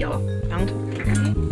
有羊驼。